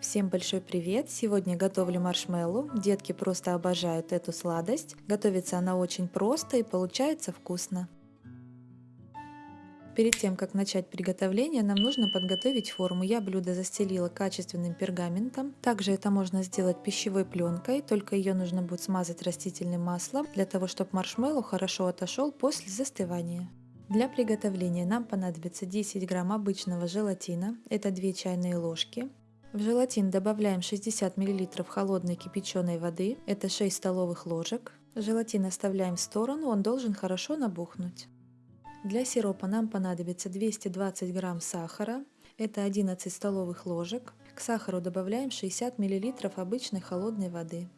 Всем большой привет! Сегодня готовлю маршмеллоу. Детки просто обожают эту сладость. Готовится она очень просто и получается вкусно. Перед тем, как начать приготовление, нам нужно подготовить форму. Я блюдо застелила качественным пергаментом. Также это можно сделать пищевой пленкой, только ее нужно будет смазать растительным маслом, для того, чтобы маршмеллоу хорошо отошел после застывания. Для приготовления нам понадобится 10 грамм обычного желатина, это 2 чайные ложки, в желатин добавляем 60 мл холодной кипяченой воды, это 6 столовых ложек. Желатин оставляем в сторону, он должен хорошо набухнуть. Для сиропа нам понадобится 220 грамм сахара, это 11 столовых ложек. К сахару добавляем 60 мл обычной холодной воды.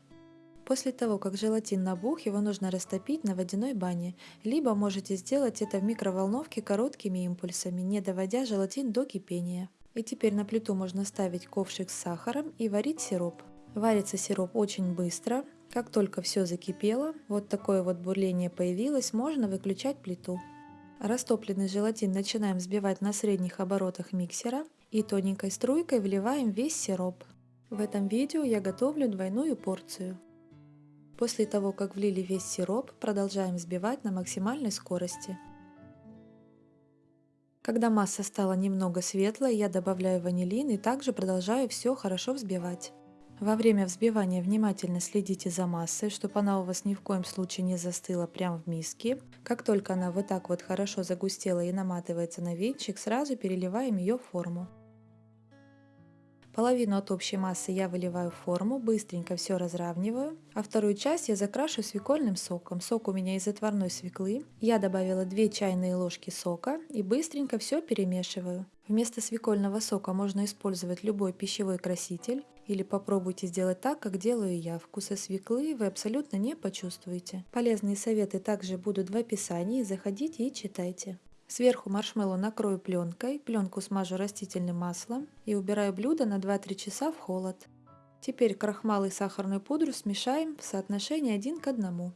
После того, как желатин набух, его нужно растопить на водяной бане, либо можете сделать это в микроволновке короткими импульсами, не доводя желатин до кипения. И теперь на плиту можно ставить ковшик с сахаром и варить сироп. Варится сироп очень быстро. Как только все закипело, вот такое вот бурление появилось, можно выключать плиту. Растопленный желатин начинаем взбивать на средних оборотах миксера и тоненькой струйкой вливаем весь сироп. В этом видео я готовлю двойную порцию. После того, как влили весь сироп, продолжаем взбивать на максимальной скорости. Когда масса стала немного светлой, я добавляю ванилин и также продолжаю все хорошо взбивать. Во время взбивания внимательно следите за массой, чтобы она у вас ни в коем случае не застыла прямо в миске. Как только она вот так вот хорошо загустела и наматывается на венчик, сразу переливаем ее в форму. Половину от общей массы я выливаю в форму, быстренько все разравниваю, а вторую часть я закрашу свекольным соком. Сок у меня из отварной свеклы. Я добавила 2 чайные ложки сока и быстренько все перемешиваю. Вместо свекольного сока можно использовать любой пищевой краситель или попробуйте сделать так, как делаю я. Вкуса свеклы вы абсолютно не почувствуете. Полезные советы также будут в описании, заходите и читайте. Сверху маршмеллоу накрою пленкой, пленку смажу растительным маслом и убираю блюдо на 2-3 часа в холод. Теперь крахмал и сахарную пудру смешаем в соотношении 1 к 1.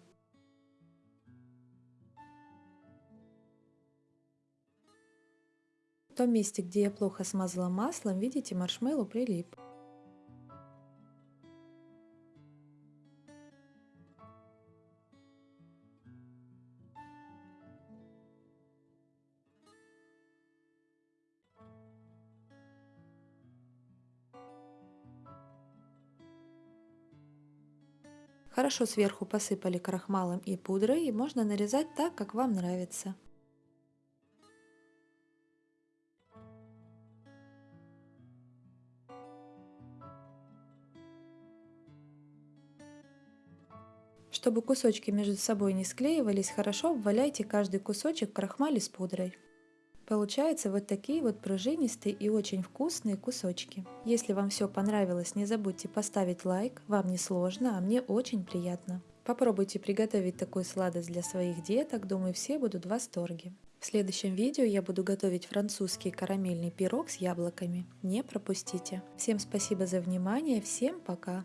В том месте, где я плохо смазала маслом, видите, маршмеллоу прилип. Хорошо сверху посыпали крахмалом и пудрой и можно нарезать так, как вам нравится. Чтобы кусочки между собой не склеивались, хорошо обваляйте каждый кусочек крахмали с пудрой. Получаются вот такие вот пружинистые и очень вкусные кусочки. Если вам все понравилось, не забудьте поставить лайк, вам не сложно, а мне очень приятно. Попробуйте приготовить такую сладость для своих деток, думаю все будут в восторге. В следующем видео я буду готовить французский карамельный пирог с яблоками. Не пропустите. Всем спасибо за внимание, всем пока!